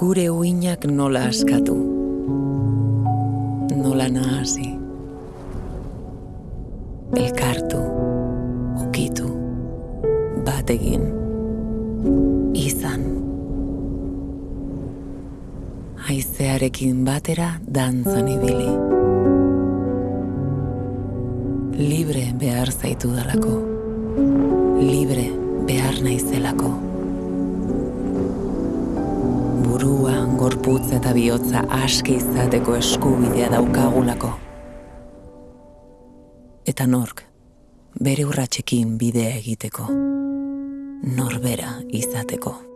gure uinak nola askatu, nola nahasi, elkartu, ukitu, bat egin, izan. Haizearekin batera dantzan ibili. Libre behar zaitu dalako, libre behar naizelako. Burua, gorputz eta bihotza aske izateko eskubidea daukagulako. Eta nork, bere urratxekin bidea egiteko, norbera izateko.